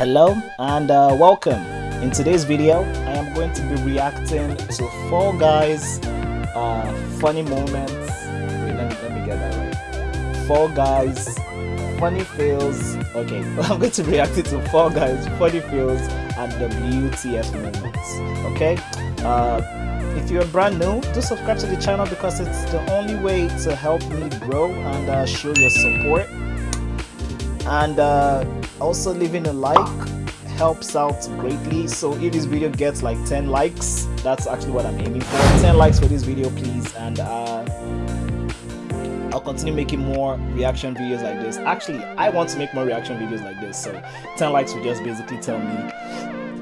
Hello and uh, welcome. In today's video, I am going to be reacting to Fall Guys uh, funny moments. Wait, let me, let me get that right. Fall Guys funny fails. Okay, I'm going to react to Fall Guys funny fails and WTF moments. Okay, uh, if you're brand new, do subscribe to the channel because it's the only way to help me grow and uh, show your support. And uh, also leaving a like helps out greatly. So if this video gets like 10 likes, that's actually what I'm aiming for. 10 likes for this video, please. And uh, I'll continue making more reaction videos like this. Actually, I want to make more reaction videos like this. So 10 likes will just basically tell me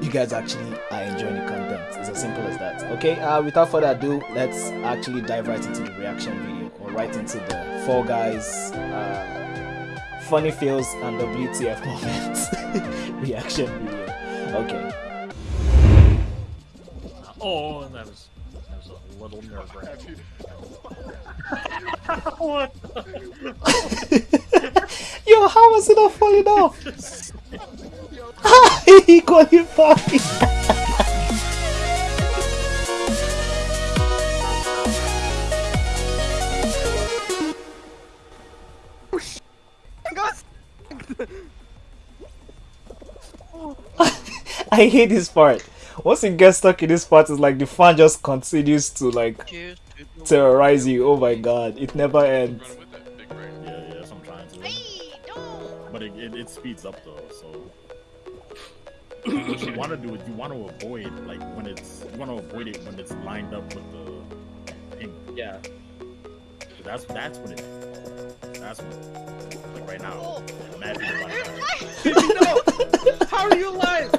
you guys actually are enjoying the content. It's as simple as that. Okay, uh, without further ado, let's actually dive right into the reaction video or right into the Fall Guys uh, funny feels and the WTF moments reaction video. Okay. Oh, that was that was a little nerve wracking. what? Yo, how was it not falling off? he qualified. I hate this part. Once you get stuck in this part, it's like the fan just continues to like terrorize you. Oh my god, it never ends. Yeah, yeah, that's I'm trying to. But it, it, it speeds up though, so. what you want to do is you want to avoid like when it's you want to avoid it when it's lined up with the pink. Yeah. That's that's when it. That's when. Like right now. Oh. Imagine if I- no! How are you alive?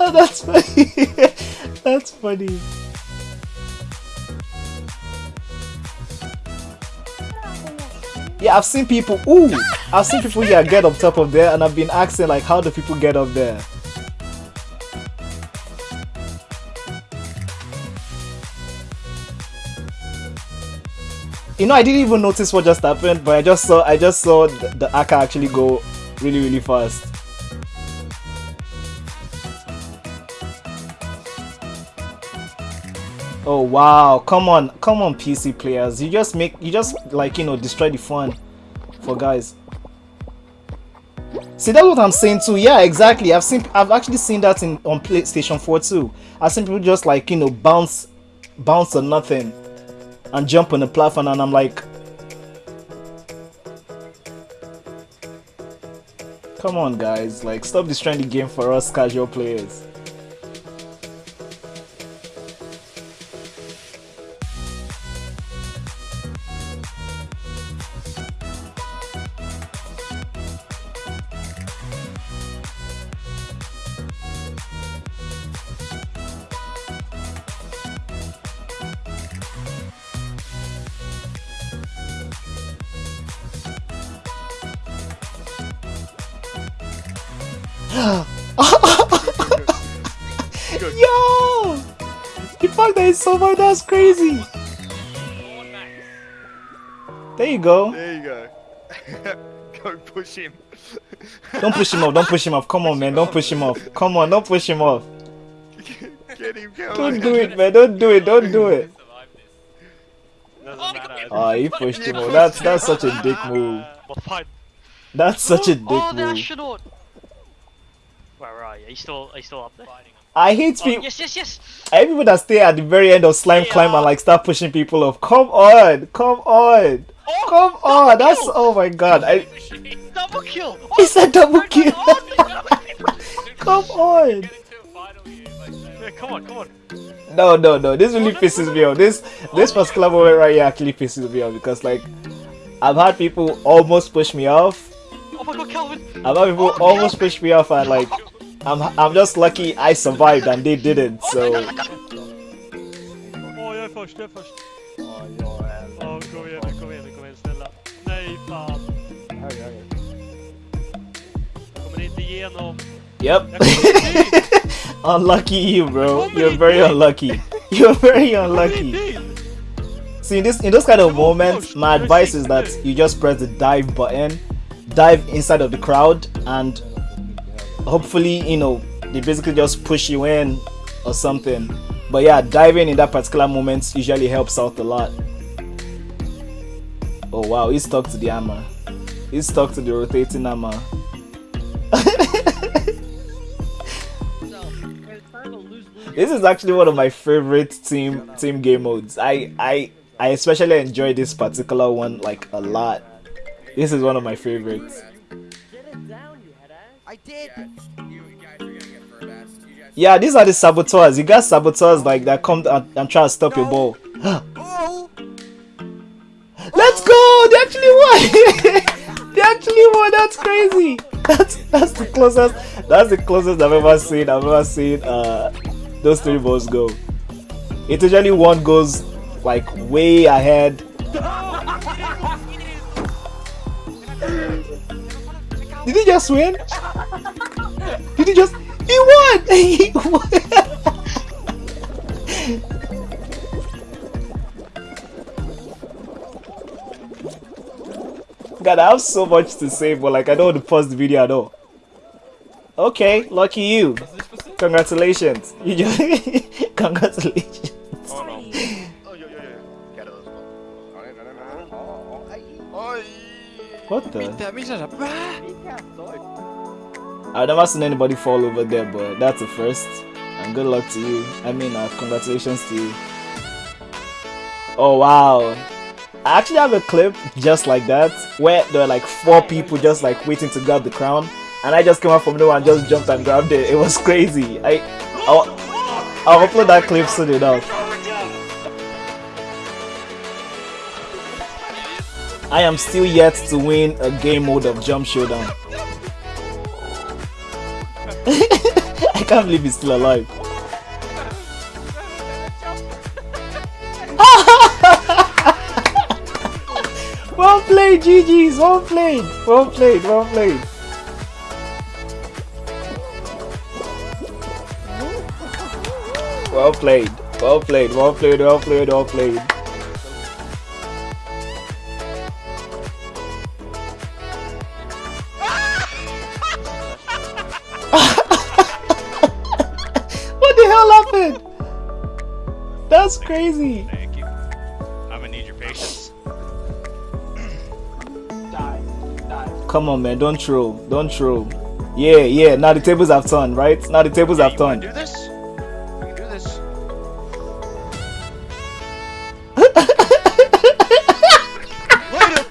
Oh, that's funny. that's funny. Yeah, I've seen people. Ooh, I've seen people yeah get up top of there, and I've been asking like, how do people get up there? You know, I didn't even notice what just happened, but I just saw I just saw the, the Aka actually go really really fast. Oh wow, come on, come on PC players. You just make you just like you know destroy the fun for guys. See that's what I'm saying too. Yeah, exactly. I've seen I've actually seen that in on PlayStation 4 too. I've seen people just like you know bounce bounce on nothing and jump on the platform and I'm like Come on guys, like stop destroying the game for us casual players. Yo! The fact that it's so far, that's crazy. There you go. There you go. go push him. Don't push him off. Don't push him off. Come on, man. Don't push him off. Come on. Don't push him off. Get him going. Don't do it, man. Don't do it. Don't do it. Doesn't Oh. He pushed him off. That's that's such a dick move. That's such a dick Oh, the move. Where are you? Are you still, are you still up there? I hate Oh, people. yes, yes, yes. I hate people that stay at the very end of slime climb and uh, like start pushing people off. Come on, come on, Oh, come on. That's oh my god. I Double kill! Oh, he said double kill. oh, come on. Yeah, come on, come on. No, no, no. This really pisses me off. This this particular moment right here actually pisses me off because like I've had people almost push me off. Oh my god, Calvin. I've had people oh, almost push me off and like oh, I'm I'm just lucky I survived and they didn't. So Åh, jag är först, jag är först. Åh, oh, kom igen nu, kom igen nu, kom igen, snälla. Nej, fan. Jag kommer inte igenom. yep. Jag kommer inte in! unlucky you, bro. You're very unlucky. You're very unlucky. See, in this in those kind of Oh, moments, my advice is that you just press the dive button, dive inside of the crowd, and hopefully, you know, they basically just push you in or something. But yeah, diving in that particular moment usually helps out a lot. Oh wow, he's stuck to the hammer. He's stuck to the rotating hammer. This is actually one of my favorite team team game modes. I I I especially enjoy this particular one like a lot. This is one of my favorites. I did. Yeah, these are the saboteurs. You got saboteurs like that come and, and try to stop your ball. Oh, Let's go! They actually won! they actually won! That's crazy! That's that's the closest that's the closest I've ever seen I've ever seen uh those three balls go. It usually one goes like way ahead. Did he just win? Did he just he won! He won! God, I have so much to say, but like I don't want to pause the video at all. Okay, lucky you. Congratulations. You just congratulations. What the? Mitä, missä sä... I've never seen anybody fall over there, but that's a first. And good luck to you. I mean, uh, congratulations to you. Oh wow. I actually have a clip just like that where there are like four people just like waiting to grab the crown, and I just came out from nowhere and just jumped and grabbed it. It was crazy. I I'll, I'll upload that clip soon enough. I am still yet to win a game mode of Jump Showdown. I can't believe he's still alive. well played, GG's! Well played! Well played, well played. Well played, well played, well played, well played, well played. Well played. Happened? That's crazy. Thank you. I'm gonna need your patience. Come on, man. Don't troll. Don't troll. Yeah, yeah. Now the tables have turned, right? Now the tables have you turned. do this? We can do this. Later!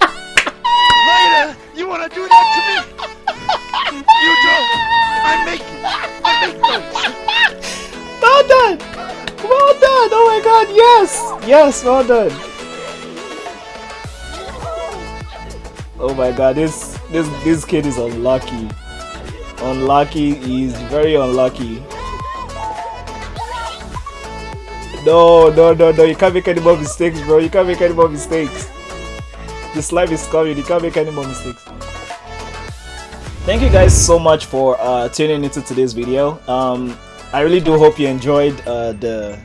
Later! You wanna do that to me? You don't! I make I make those! Well done. Well done. Oh my God. Yes. Yes. Well done. Oh my God. This this this kid is unlucky. Unlucky. He's very unlucky. No, no, no, no. You can't make any more mistakes, bro. You can't make any more mistakes. The slime is coming. You can't make any more mistakes. Thank you guys so much for uh, tuning into today's video. Um, I really do hope you enjoyed uh, the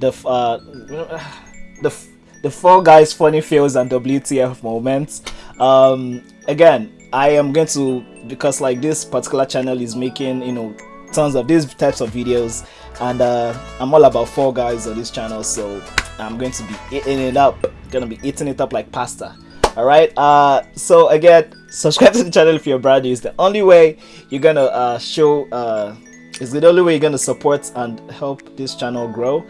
the uh, the the Fall Guys funny fails and WTF moments. Um, again, I am going to because like this particular channel is making you know tons of these types of videos, and uh, I'm all about Fall Guys on this channel, so I'm going to be eating it up. Gonna be eating it up like pasta. All right. Uh, so again, subscribe to the channel if you're brand new. It's the only way you're gonna uh, show. Uh, it's the only way you're gonna support and help this channel grow.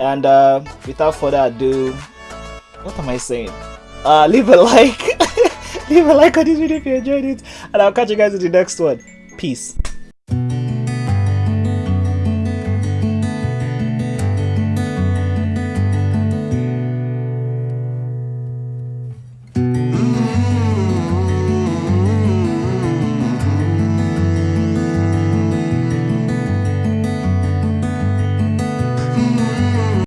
And uh, without further ado, what am I saying? Uh, leave a like, leave a like on this video if you enjoyed it, and I'll catch you guys in the next one. Peace.